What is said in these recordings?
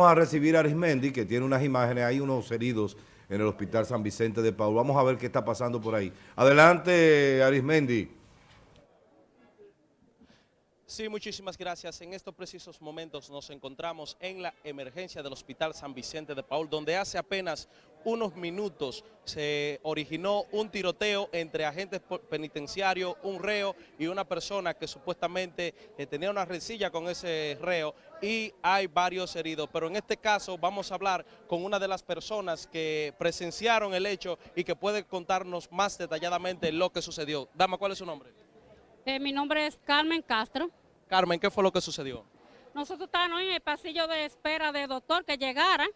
vamos a recibir a Arismendi, que tiene unas imágenes, hay unos heridos en el Hospital San Vicente de Paul. Vamos a ver qué está pasando por ahí. Adelante, Arismendi. Sí, muchísimas gracias. En estos precisos momentos nos encontramos en la emergencia del Hospital San Vicente de Paul, donde hace apenas unos minutos se originó un tiroteo entre agentes penitenciarios, un reo y una persona que supuestamente eh, tenía una rencilla con ese reo y hay varios heridos. Pero en este caso vamos a hablar con una de las personas que presenciaron el hecho y que puede contarnos más detalladamente lo que sucedió. Dama, ¿cuál es su nombre? Eh, mi nombre es Carmen Castro. Carmen, ¿qué fue lo que sucedió? Nosotros estábamos en el pasillo de espera de doctor que llegara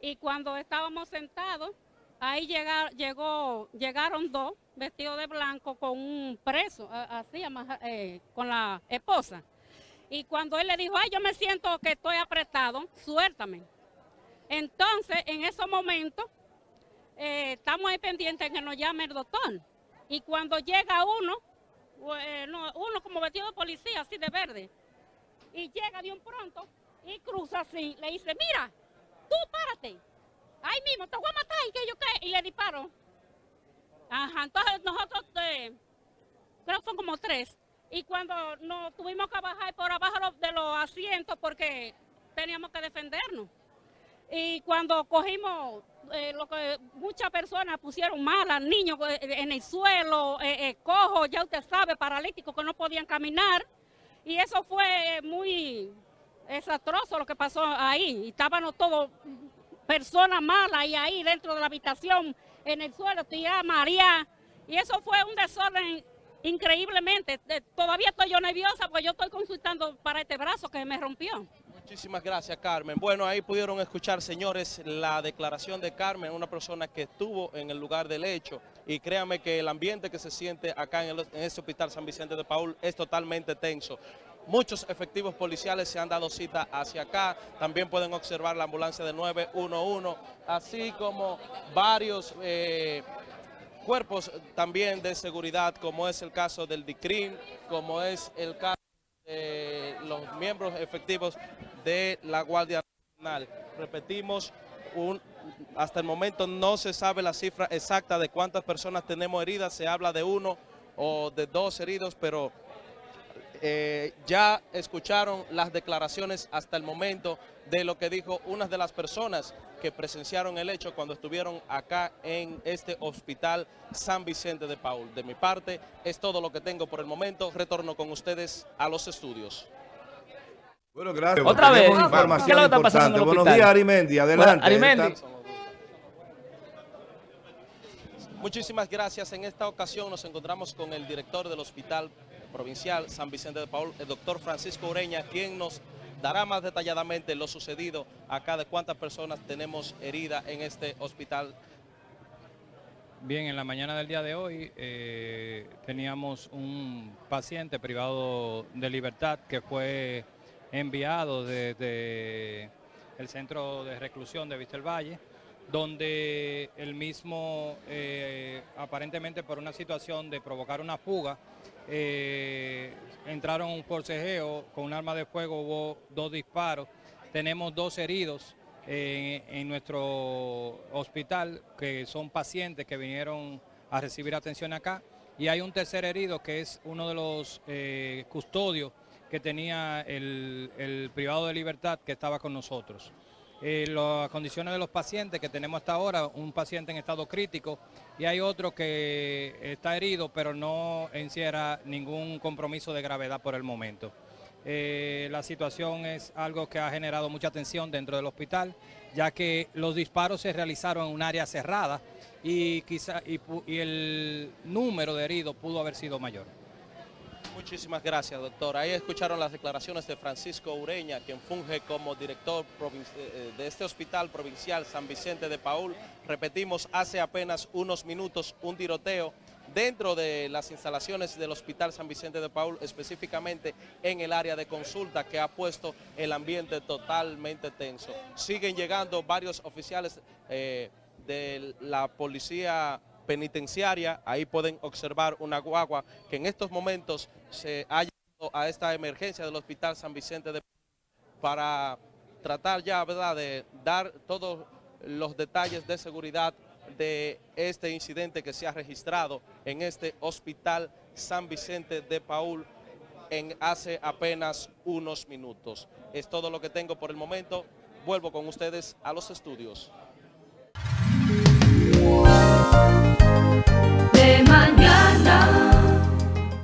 y cuando estábamos sentados, ahí llegó, llegaron dos vestidos de blanco con un preso, así, eh, con la esposa. Y cuando él le dijo, ay, yo me siento que estoy apretado, suéltame. Entonces, en esos momentos, eh, estamos ahí pendientes que nos llame el doctor. Y cuando llega uno, uno como vestido de policía, así de verde, y llega de un pronto y cruza así, le dice, mira, tú párate, ahí mismo, te voy a matar, y que yo qué, y le disparo. Ajá, entonces nosotros, eh, creo que son como tres, y cuando nos tuvimos que bajar por abajo de los asientos porque teníamos que defendernos. Y cuando cogimos eh, lo que muchas personas pusieron malas, niños eh, en el suelo, eh, cojos, ya usted sabe, paralíticos que no podían caminar. Y eso fue muy desastroso lo que pasó ahí. Estábamos todos personas malas y ahí dentro de la habitación, en el suelo, tía María. Y eso fue un desorden increíblemente. Todavía estoy yo nerviosa porque yo estoy consultando para este brazo que me rompió. Muchísimas gracias, Carmen. Bueno, ahí pudieron escuchar, señores, la declaración de Carmen, una persona que estuvo en el lugar del hecho. Y créanme que el ambiente que se siente acá en, el, este hospital San Vicente de Paul es totalmente tenso. Muchos efectivos policiales se han dado cita hacia acá. También pueden observar la ambulancia de 911, así como varios... Eh, cuerpos también de seguridad, como es el caso del DICRIM, como es el caso de los miembros efectivos de la Guardia Nacional. Repetimos, hasta el momento no se sabe la cifra exacta de cuántas personas tenemos heridas, se habla de uno o de dos heridos, pero eh, ya escucharon las declaraciones hasta el momento de lo que dijo una de las personas que presenciaron el hecho cuando estuvieron acá en este hospital San Vicente de Paul. De mi parte, es todo lo que tengo por el momento. Retorno con ustedes a los estudios. Bueno, gracias. Otra vez, ¿qué es lo que está pasando Buenos días, Arimendi. Adelante. Arimendi. Muchísimas gracias. En esta ocasión nos encontramos con el director del Hospital Provincial San Vicente de Paul, el doctor Francisco Ureña, quien nos dará más detalladamente lo sucedido acá de cuántas personas tenemos heridas en este hospital. Bien, en la mañana del día de hoy eh, teníamos un paciente privado de libertad que fue enviado desde el centro de reclusión de Vista Valle, donde el mismo, eh, aparentemente por una situación de provocar una fuga, eh, entraron un forcejeo con un arma de fuego, hubo dos disparos, tenemos dos heridos en, nuestro hospital que son pacientes que vinieron a recibir atención acá. Y hay un tercer herido que es uno de los eh, custodios que tenía el privado de libertad que estaba con nosotros. Eh, las condiciones de los pacientes que tenemos hasta ahora, un paciente en estado crítico y hay otro que está herido pero no encierra ningún compromiso de gravedad por el momento. Eh, la situación es algo que ha generado mucha tensión dentro del hospital, ya que los disparos se realizaron en un área cerrada y, quizá, y el número de heridos pudo haber sido mayor. Muchísimas gracias, doctor. Ahí escucharon las declaraciones de Francisco Ureña, quien funge como director eh, eh, de este hospital provincial San Vicente de Paul. Repetimos, hace apenas unos minutos un tiroteo dentro de las instalaciones del Hospital San Vicente de Paul, específicamente en el área de consulta que ha puesto el ambiente totalmente tenso. Siguen llegando varios oficiales eh, de la policía penitenciaria. Ahí pueden observar una guagua que en estos momentos se ha llegado a esta emergencia del Hospital San Vicente de para tratar ya, ¿verdad?, de dar todos los detalles de seguridad de este incidente que se ha registrado en este hospital San Vicente de Paul en hace apenas unos minutos. Es todo lo que tengo por el momento. Vuelvo con ustedes a los estudios.